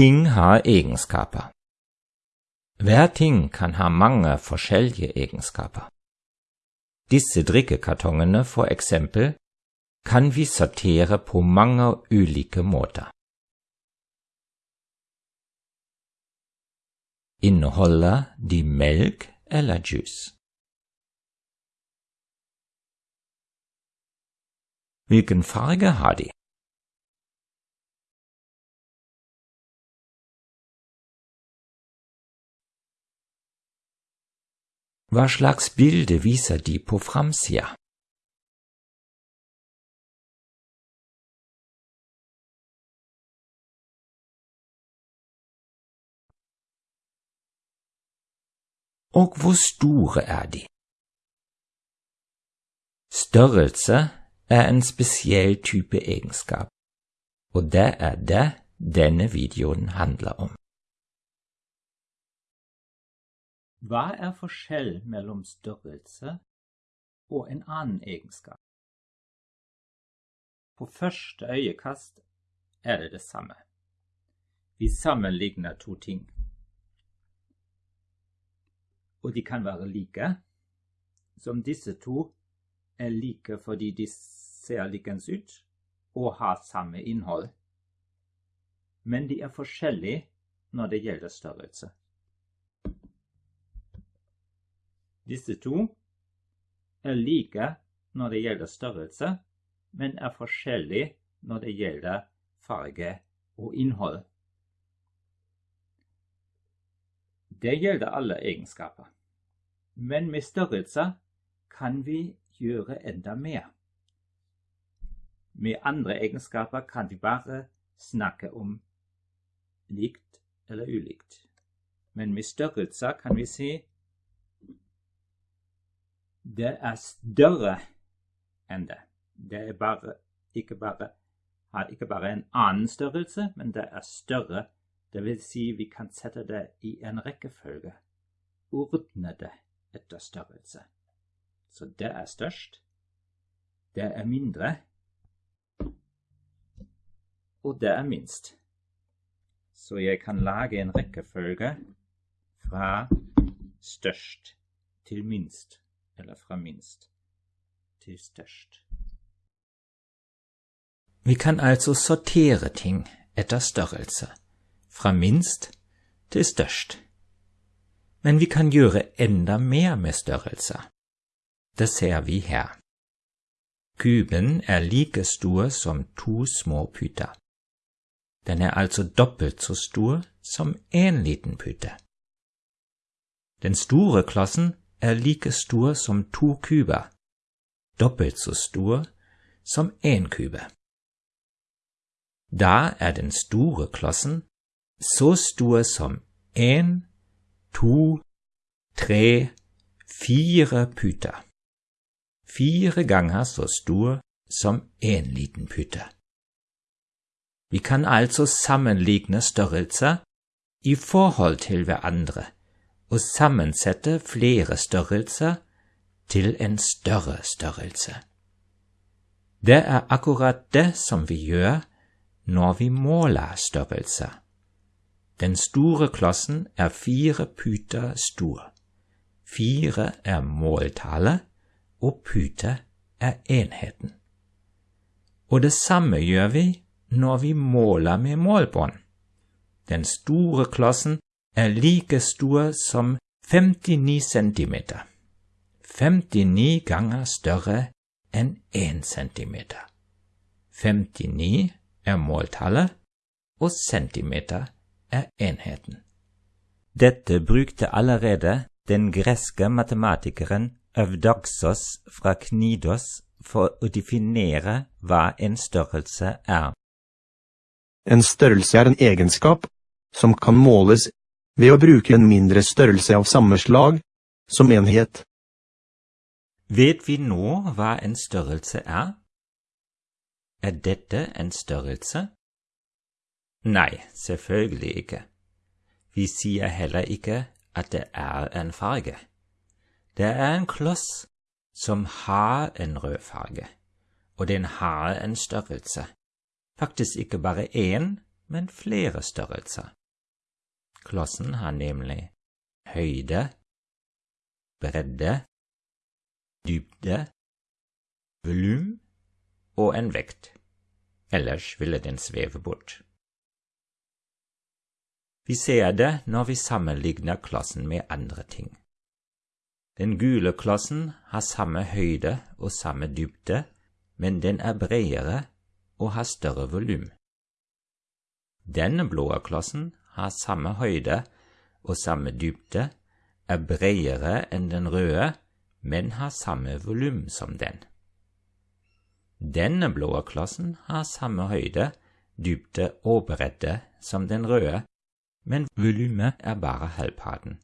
Ting har egenskaper. Hver ting kan ha mange forskjellige egenskaper. Disse drikkekartongene, for eksempel, kan vi sortere på mange ulike måter. Inneholder de melk eller juice? Hvilken farge har de? Hva slags bilde viser de på framsida? Og hvor store er de? Størrelse er en spesiell type egenskap, og det er det denne videoen handler om. Hva er forskjell mellom størrelse og en annen egenskap? På første øyekast er det det samme. Vi sammenligner to ting. Og de kan være like, som disse to er like fordi de ser likens ut og har samme innhold. Men de er forskjellige når det gjelder størrelse. Disse to er like når det gjelder størrelse, men er forskjellige når det gjelder farge og innhold. Det gjelder alle egenskaper. Men med størrelse kan vi gjøre enda mer. Med andre egenskaper kan vi bare snakke om likt eller ulikt. Men med størrelse kan vi si det er større enn det. Det er bare, ikke bare, har ikke bare en annen størrelse, men det er større. Det vil si vi kan sette det i en rekkefølge. Ordne det etter størrelse. Så det er størst. Det er mindre. Og det er minst. Så jeg kan lage en rekkefølge fra størst til minst eller fra minst til størst. Vi kan altså sortere ting etter størrelse, fra minst til størst. Men vi kan gjøre enda mer med størrelse. Det ser vi her. Kuben er like stor som to små puter. Den er altså dobbelt så stor som en liten pute. Den klossen er like stor som to kuber, dobbelt så stor som én kube. Da er den store klossen så stor som én, to, tre, fire puter. Fire ganger så stor som én liten pute. Vi kan altså sammenligne størrelser i forhold til hverandre og sammensette flere størrelser til en større størrelse. Det er akkurat det som vi gjør når vi måler størrelser. Den store klossen er fire puter stor. Fire er måltallet, og pute er enheten. Og det samme gjør vi når vi måler med målbånd. Den store klossen like stor som 59 centimeter. 59 ganger større enn 1 centimeter. 59 er måltallet, og centimeter er enheten. Dette brukte allerede den greske matematikeren Øvdoksos fra Knidos for å definere hva en størrelse er. En størrelse er en egenskap som kan måles ved å bruke en mindre størrelse av samme slag som enhet. Vet vi nå hva en størrelse er? Er dette en størrelse? Nei, selvfølgelig ikke. Vi sier heller ikke at det er en farge. Det er en kloss som har en rød farge, og den har en størrelse. Faktisk ikke bare én, men flere størrelser. Klossen har nemlig høyde, bredde, dybde, volum og en vekt, ellers ville den sveve bort. Vi ser det når vi sammenligner klossen med andre ting. Den gule klossen har samme høyde og samme dybde, men den er bredere og har større volum. Denne blå klossen har samme høyde og samme dybde, er bredere enn den røde, men har samme volum som den. Denne blå klossen har samme høyde, dybde og bredde som den røde, men volumet er bare halvparten.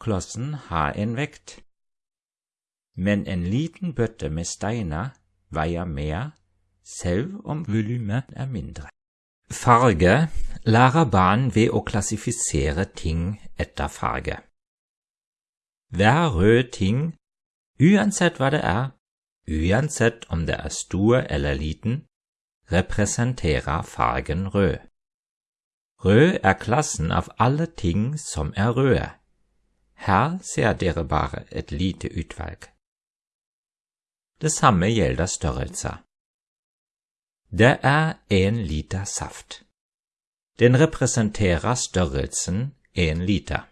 Klossen har en vekt, men en liten bøtte med steiner veier mer selv om volumet er mindre. Farge lærer barn ved å klassifisere ting etter farge. Hver rød ting, uansett hva det er, uansett om det er stor representerer fargen rød. Rød er klassen av alle ting som er røde. Her ser dere bare et lite utvalg. Det samme gjelder størrelser. Det er en liter saft. Den representerer størrelsen en liter.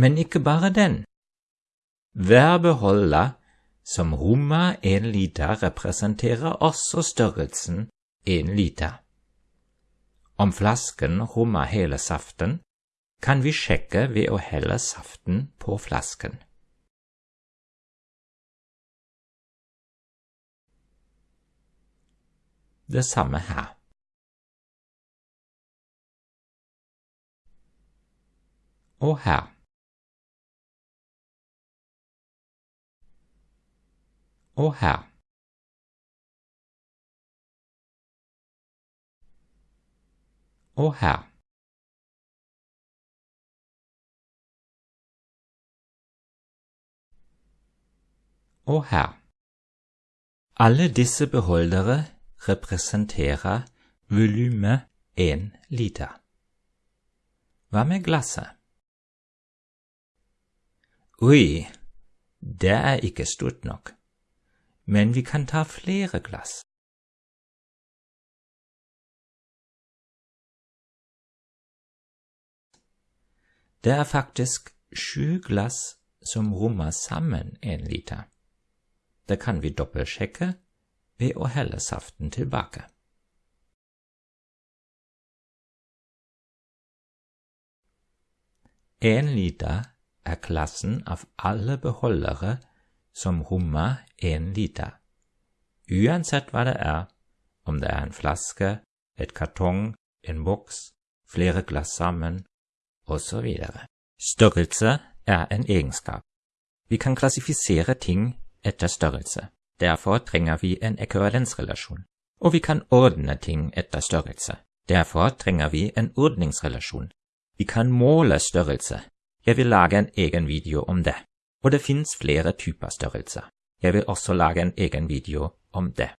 Men ikke bare den. Hver beholder som rommer en liter, representerer også størrelsen en liter. Om flasken rommer hele saften, kan vi sjekke ved å helle saften på flasken. Det samme her. Og her. Og her. Og her. Og her. Alle disse beholdere representerer volumet én liter. Hva med glasset? Oi, det er ikke stort nok, men vi kan ta flere glass. Det er faktisk sju glass som rommer sammen en liter. Det kan vi dobbeltsjekke ved å helle saften tilbake. En liter er klassen av alle beholdere som rommer en liter, uansett hva det er, om det er en flaske, et kartong, en boks, flere glass sammen, osv. Størrelse er en egenskap. Vi kan klassifisere ting etter størrelse. Derfor trenger vi en ekvivalensrelasjon. Og vi kan ordne ting etter størrelse. Derfor trenger vi en ordningsrelasjon. Vi kan måle størrelse. Jeg vil lage en egen video om det. Og det finnes flere typer størrelser. Jeg vil også lage en egen video om det.